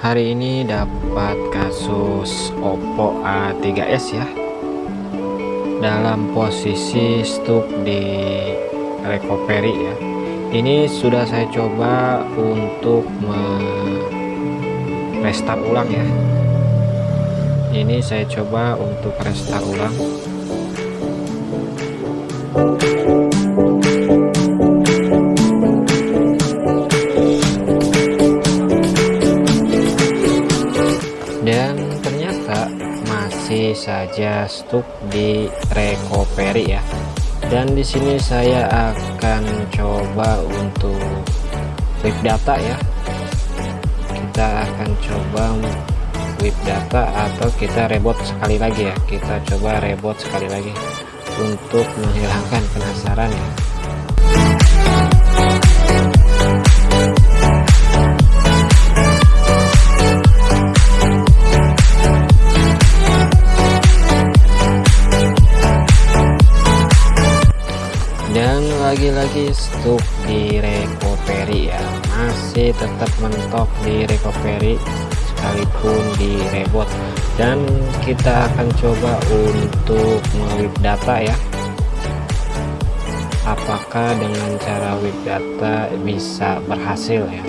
hari ini dapat kasus Oppo A3s ya. Dalam posisi stuck di recovery ya. Ini sudah saya coba untuk restart ulang ya. Ini saya coba untuk restart ulang stuck di recovery ya. Dan di sini saya akan coba untuk web data ya. Kita akan coba web data atau kita reboot sekali lagi ya. Kita coba reboot sekali lagi untuk menghilangkan penasaran ya lagi-lagi stuck di recovery ya. Masih tetap mentok di recovery sekalipun di reboot dan kita akan coba untuk mewip data ya. Apakah dengan cara web data bisa berhasil ya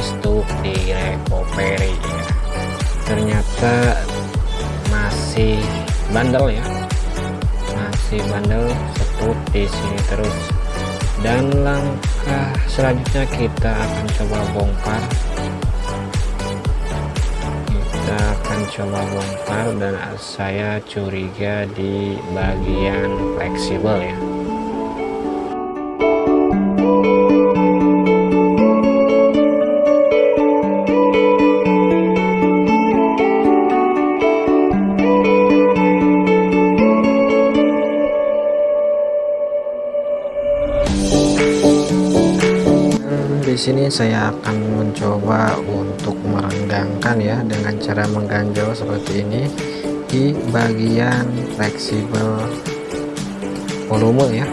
stuck di recovery ya ternyata masih bandel ya. Masih bandel stuck di sini terus. Dan langkah selanjutnya kita akan coba bongkar. Kita akan coba bongkar dan saya curiga di bagian fleksibel ya sini saya akan mencoba untuk merenggangkan ya dengan cara mengganjal seperti ini di bagian fleksibel volume ya.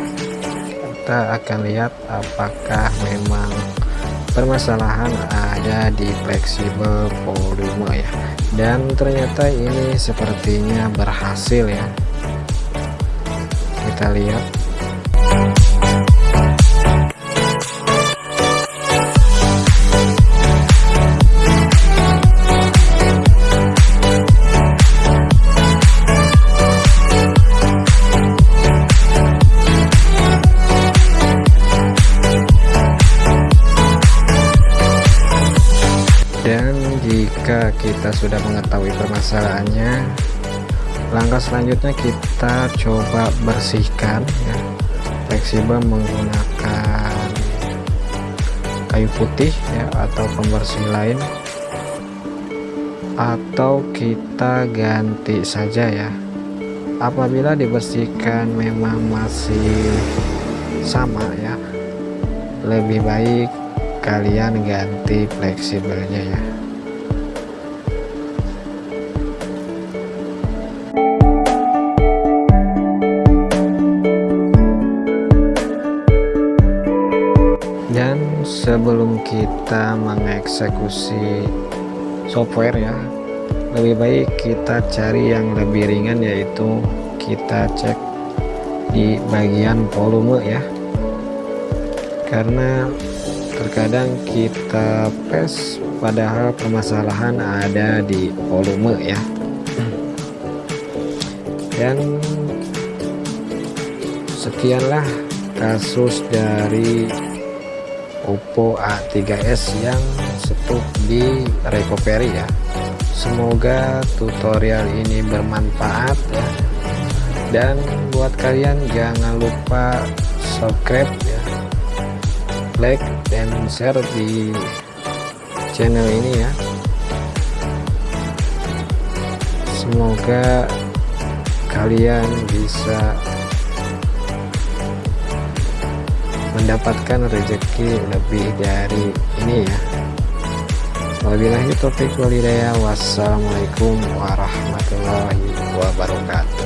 Kita akan lihat apakah memang permasalahan ada di fleksibel volume ya. Dan ternyata ini sepertinya berhasil ya. Kita lihat jika kita sudah mengetahui permasalahannya langkah selanjutnya kita coba bersihkan ya fleksibel menggunakan kayu putih ya atau pembersih lain. Atau kita ganti saja ya. Apabila dibersihkan memang masih sama ya. Lebih baik kalian ganti fleksibelnya ya sebelum kita mengeksekusi software ya lebih baik kita cari yang lebih ringan yaitu kita cek di bagian volume ya. Karena terkadang kita pes padahal permasalahan ada di volume ya. Dan sekianlah kasus dari Oppo A3s yang stuck di recovery ya. Semoga tutorial ini bermanfaat ya. Dan buat kalian jangan lupa subscribe ya. Like dan share di channel ini ya. Semoga kalian bisa mendapatkan rezeki lebih dari ini ya. Wabillahi taufiq walhidayah. Wassalamualaikum warahmatullahi wabarakatuh